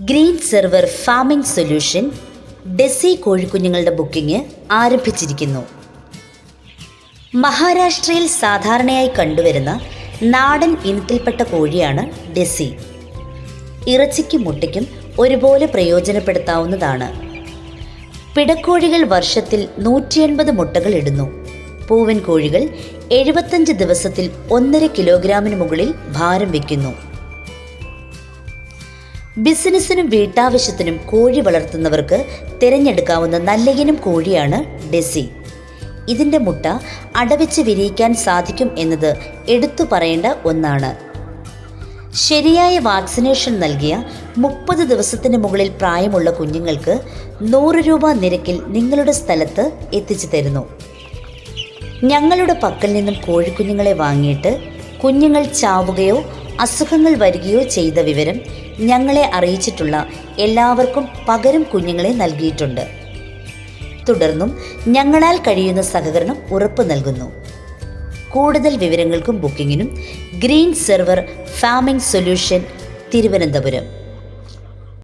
Green server farming solution desi കോഴിക്കുഞ്ഞുങ്ങളുടെ booking ആരംഭിച്ചിരിക്കുന്നു. മഹാരാഷ്ട്രയിൽ സാധാരണയായി കണ്ടുവരുന്ന നാടൻ ഇനത്തിൽപ്പെട്ട കോഴിയാണ് ഡെസി. ഇറച്ചിക്കും മുട്ടയ്ക്കും ഒരുപോലെ പ്രയോജനപ്പെടുത്താവുന്നതാണ്. പിടക്കോഴികൾ വർഷത്തിൽ നൂറ്റി എൺപത് മുട്ടകൾ ഇടുന്നു. പൂവൻ കോഴികൾ എഴുപത്തഞ്ച് ദിവസത്തിൽ ഒന്നര കിലോഗ്രാമിന് മുകളിൽ ഭാരം വയ്ക്കുന്നു. ബിസിനസ്സിനും വീട്ടാവശ്യത്തിനും കോഴി വളർത്തുന്നവർക്ക് തിരഞ്ഞെടുക്കാവുന്ന നല്ലയിനം കോഴിയാണ് ഡെസി. ഇതിന്റെ മുട്ട അടവെച്ച് വിരിയിക്കാൻ സാധിക്കും എന്നത് എടുത്തു പറയേണ്ട ഒന്നാണ്. ശരിയായ വാക്സിനേഷൻ നൽകിയ മുപ്പത് ദിവസത്തിന് മുകളിൽ പ്രായമുള്ള കുഞ്ഞുങ്ങൾക്ക് നൂറ് രൂപ നിരക്കിൽ നിങ്ങളുടെ സ്ഥലത്ത് എത്തിച്ചു തരുന്നു. ഞങ്ങളുടെ പക്കൽ നിന്നും കോഴിക്കുഞ്ഞുങ്ങളെ വാങ്ങിയിട്ട് കുഞ്ഞുങ്ങൾ ചാവുകയോ അസുഖങ്ങൾ വരികയോ ചെയ്ത വിവരം ഞങ്ങളെ അറിയിച്ചിട്ടുള്ള എല്ലാവർക്കും പകരം കുഞ്ഞുങ്ങളെ നൽകിയിട്ടുണ്ട്. തുടർന്നും ഞങ്ങളാൽ കഴിയുന്ന സഹകരണം ഉറപ്പു നൽകുന്നു. കൂടുതൽ വിവരങ്ങൾക്കും ബുക്കിങ്ങിനും green server farming solution Thiruvananthapuram.